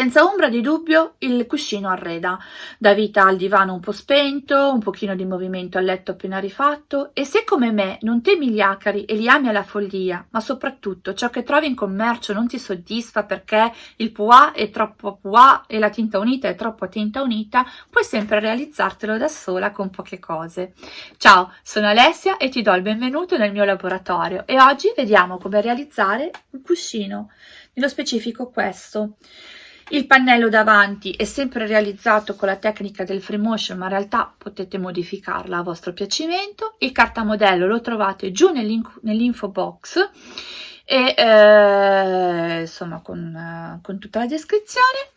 Senza ombra di dubbio il cuscino arreda, dà vita al divano un po' spento, un pochino di movimento al letto appena rifatto e se come me non temi gli acari e li ami alla follia, ma soprattutto ciò che trovi in commercio non ti soddisfa perché il pois è troppo pois e la tinta unita è troppo tinta unita, puoi sempre realizzartelo da sola con poche cose. Ciao, sono Alessia e ti do il benvenuto nel mio laboratorio e oggi vediamo come realizzare un cuscino, nello specifico questo. Il pannello davanti è sempre realizzato con la tecnica del free motion, ma in realtà potete modificarla a vostro piacimento. Il cartamodello lo trovate giù nell'info box e eh, insomma con, eh, con, tutta la descrizione.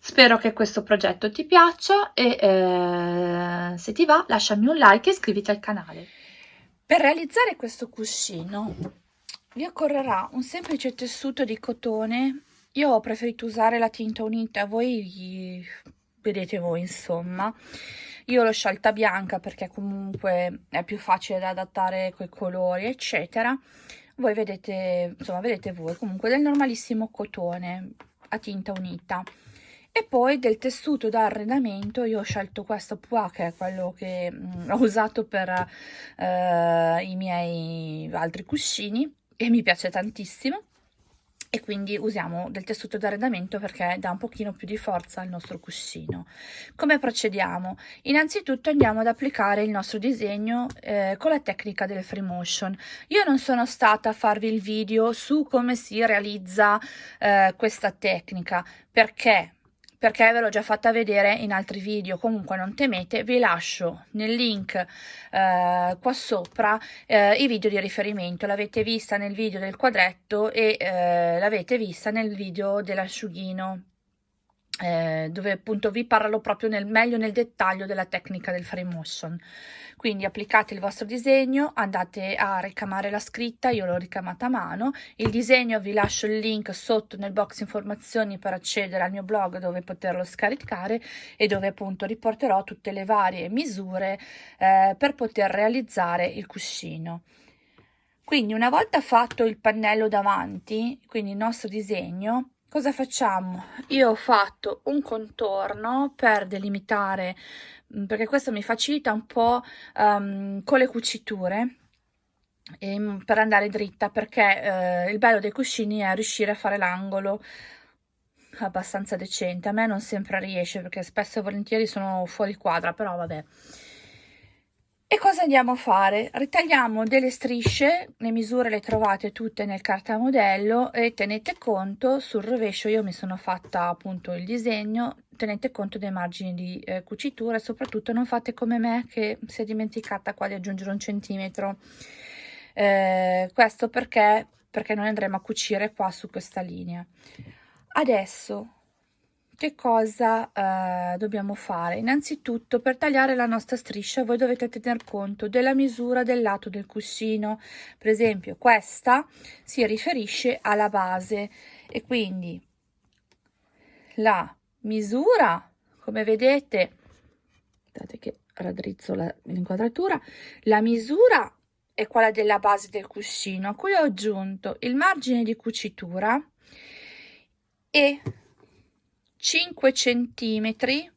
Spero che questo progetto ti piaccia e eh, se ti va lasciami un like e iscriviti al canale. Per realizzare questo cuscino vi occorrerà un semplice tessuto di cotone io ho preferito usare la tinta unita, voi vedete voi insomma. Io l'ho scelta bianca perché comunque è più facile da adattare coi colori eccetera. Voi vedete, insomma vedete voi comunque del normalissimo cotone a tinta unita e poi del tessuto da arredamento io ho scelto questo Pua che è quello che mh, mm, ho usato per uh, i miei altri cuscini e mi piace tantissimo e quindi usiamo del tessuto d'arredamento perché dà un pochino più di forza al nostro cuscino. Come procediamo? Innanzitutto andiamo ad applicare il nostro disegno eh, con la tecnica del free motion. Io non sono stata a farvi il video su come si realizza eh, questa tecnica perché perché ve l'ho già fatta vedere in altri video. Comunque non temete vi lascio nel link eh, qua sopra eh, i video di riferimento. L'avete vista nel video del quadretto e eh, l'avete vista nel video dell'asciughino eh, dove appunto vi parlo proprio nel meglio nel dettaglio della tecnica del frame motion. Quindi applicate il vostro disegno andate a ricamare la scritta io l'ho ricamata a mano il disegno vi lascio il link sotto nel box informazioni per accedere al mio blog dove poterlo scaricare e dove appunto riporterò tutte le varie misure eh, per poter realizzare il cuscino. Quindi una volta fatto il pannello davanti quindi il nostro disegno cosa facciamo? Io ho fatto un contorno per delimitare, mm, perché questo mi facilita un po' um, con le cuciture, e, mm, per andare dritta, perché eh, il bello dei cuscini è riuscire a fare l'angolo abbastanza decente. A me non sempre riesce, perché spesso e volentieri sono fuori quadra, però vabbè. E cosa andiamo a fare? Ritagliamo delle strisce, le misure le trovate tutte nel cartamodello e tenete conto, sul rovescio io mi sono fatta appunto il disegno, tenete conto dei margini di eh, cucitura e soprattutto non fate come me che si è dimenticata qua di aggiungere un centimetro. Eh, questo perché, perché noi andremo a cucire qua su questa linea. Adesso che cosa eh, dobbiamo fare? Innanzitutto per tagliare la nostra striscia voi dovete tener conto della misura del lato del cuscino, per esempio questa si riferisce alla base e quindi la misura, come vedete, aspettate che raddrizzo l'inquadratura, la misura è quella della base del cuscino, a cui ho aggiunto il margine di cucitura e 5 centimetri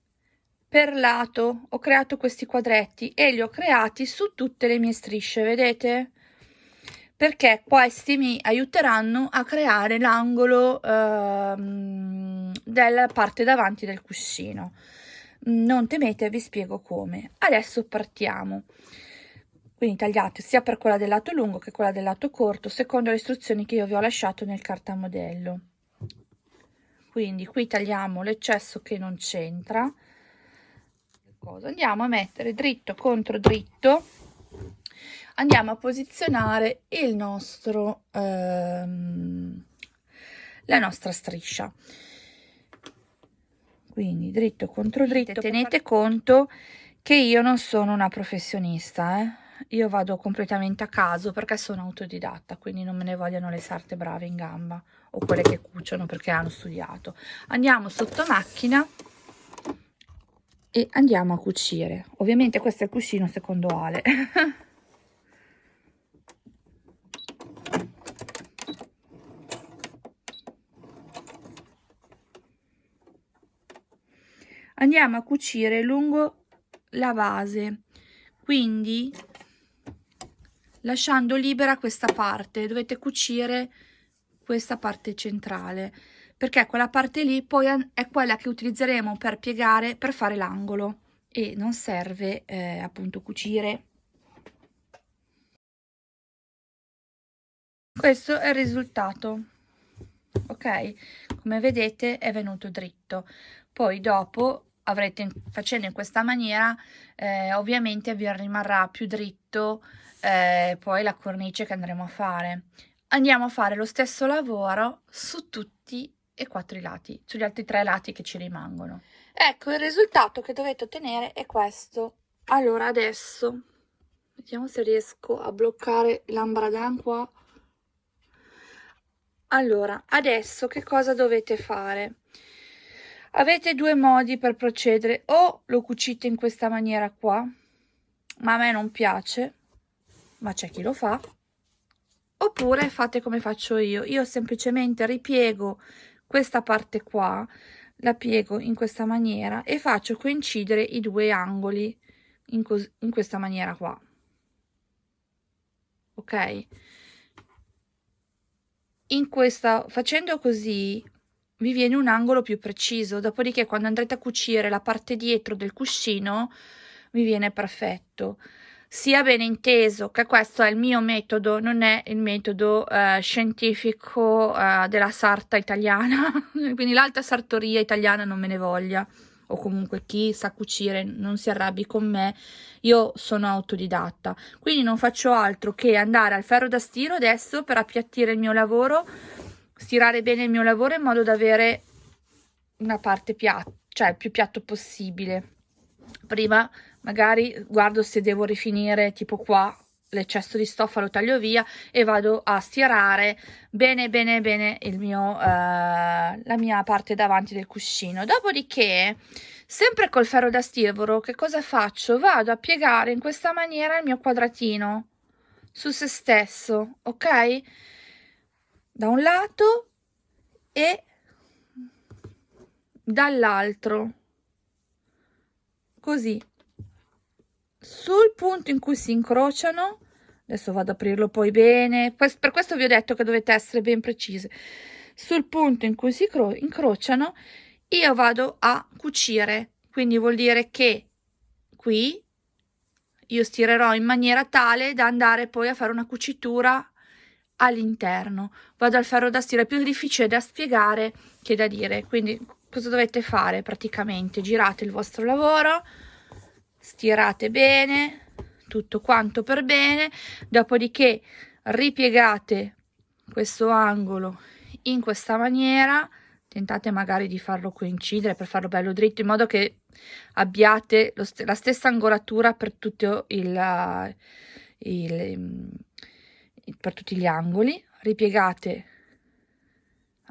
per lato. Ho creato questi quadretti e li ho creati su tutte le mie strisce vedete? Perché questi mi aiuteranno a creare l'angolo ehm, della parte davanti del cuscino. Non temete vi spiego come. Adesso partiamo. Quindi tagliate sia per quella del lato lungo che quella del lato corto secondo le istruzioni che io vi ho lasciato nel cartamodello quindi qui tagliamo l'eccesso che non c'entra. Andiamo a mettere dritto contro dritto. Andiamo a posizionare il nostro ehm, la nostra striscia. Quindi dritto contro dritto tenete conto che io non sono una professionista eh? Io vado completamente a caso perché sono autodidatta quindi non me ne vogliono le sarte brave in gamba o quelle che cuciono perché hanno studiato. Andiamo sotto macchina e andiamo a cucire. Ovviamente questo è il cuscino secondo Ale. Andiamo a cucire lungo la base. Quindi lasciando libera questa parte dovete cucire questa parte centrale perché quella parte lì poi è quella che utilizzeremo per piegare per fare l'angolo e non serve eh, appunto cucire. Questo è il risultato ok? Come vedete è venuto dritto. Poi dopo avrete facendo in questa maniera eh, ovviamente vi rimarrà più dritto eh, poi la cornice che andremo a fare. Andiamo a fare lo stesso lavoro su tutti e quattro i lati sugli altri tre lati che ci rimangono. Ecco il risultato che dovete ottenere è questo. Allora adesso vediamo se riesco a bloccare l'ambradan qua allora adesso che cosa dovete fare? Avete due modi per procedere. O lo cucite in questa maniera qua ma a me non piace ma c'è chi lo fa? Oppure fate come faccio io. Io semplicemente ripiego questa parte qua la piego in questa maniera e faccio coincidere i due angoli in, in questa maniera qua. Ok? In questa facendo così vi viene un angolo più preciso. Dopodiché quando andrete a cucire la parte dietro del cuscino vi viene perfetto sia ben inteso che questo è il mio metodo non è il metodo eh, scientifico eh, della sarta italiana. Quindi l'alta sartoria italiana non me ne voglia. O comunque chi sa cucire non si arrabbi con me. Io sono autodidatta. Quindi non faccio altro che andare al ferro da stiro adesso per appiattire il mio lavoro stirare bene il mio lavoro in modo da avere una parte piatta, cioè più piatto possibile. Prima magari guardo se devo rifinire tipo qua l'eccesso di stoffa lo taglio via e vado a stirare bene bene bene il mio, eh, la mia parte davanti del cuscino. Dopodiché sempre col ferro da stivoro che cosa faccio? Vado a piegare in questa maniera il mio quadratino su se stesso ok? Da un lato e dall'altro. Così sul punto in cui si incrociano adesso vado ad aprirlo poi bene per questo vi ho detto che dovete essere ben precise sul punto in cui si incrociano io vado a cucire quindi vuol dire che qui io stirerò in maniera tale da andare poi a fare una cucitura all'interno. Vado al ferro da stiro, è più difficile da spiegare che da dire, quindi cosa dovete fare praticamente? Girate il vostro lavoro, stirate bene, tutto quanto per bene, dopodiché ripiegate questo angolo in questa maniera, tentate magari di farlo coincidere per farlo bello dritto in modo che abbiate st la stessa angolatura per tutto il, il per tutti gli angoli, ripiegate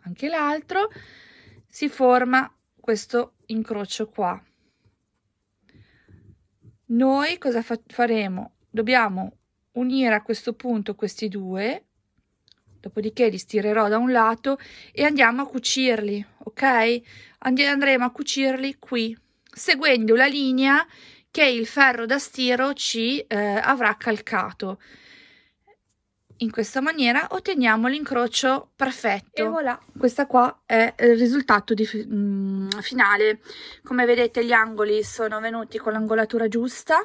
anche l'altro, si forma questo incrocio qua. Noi cosa fa faremo? Dobbiamo unire a questo punto questi due, dopodiché li stirerò da un lato e andiamo a cucirli, ok? andremo a cucirli qui, seguendo la linea che il ferro da stiro ci eh, avrà calcato in questa maniera otteniamo l'incrocio perfetto. E voilà. Questa qua è il risultato di, mm, finale. Come vedete gli angoli sono venuti con l'angolatura giusta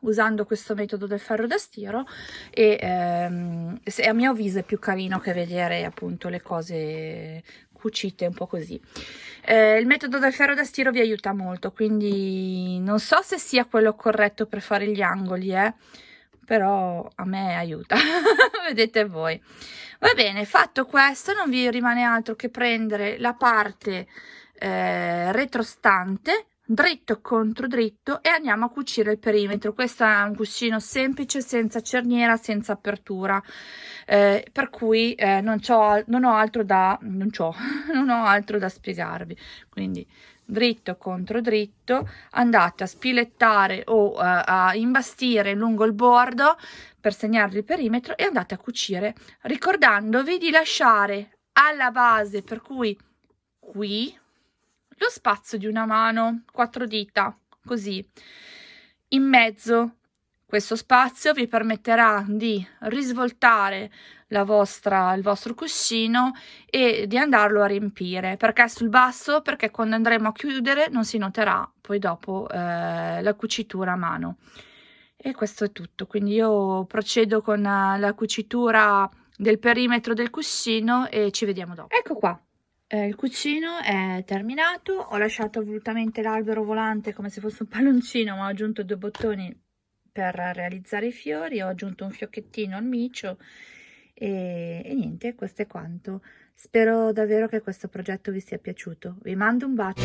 usando questo metodo del ferro da stiro e ehm, a mio avviso è più carino che vedere appunto le cose cucite un po' così. Eh, il metodo del ferro da stiro vi aiuta molto quindi non so se sia quello corretto per fare gli angoli eh però a me aiuta vedete voi. Va bene fatto questo non vi rimane altro che prendere la parte eh, retrostante dritto contro dritto e andiamo a cucire il perimetro. Questo è un cuscino semplice senza cerniera senza apertura eh, per cui eh, non, non ho altro da non, non ho altro da spiegarvi. Quindi dritto contro dritto andate a spilettare o uh, a imbastire lungo il bordo per segnarvi il perimetro e andate a cucire ricordandovi di lasciare alla base per cui qui lo spazio di una mano, quattro dita, così. In mezzo questo spazio vi permetterà di risvoltare la vostra, il vostro cuscino e di andarlo a riempire. Perché sul basso? Perché quando andremo a chiudere non si noterà poi dopo eh, la cucitura a mano. E questo è tutto, quindi io procedo con la cucitura del perimetro del cuscino e ci vediamo dopo. Ecco qua, eh, il cuscino è terminato, ho lasciato volutamente l'albero volante come se fosse un palloncino ma ho aggiunto due bottoni per realizzare i fiori ho aggiunto un fiocchettino al micio e, e niente questo è quanto. Spero davvero che questo progetto vi sia piaciuto. Vi mando un bacio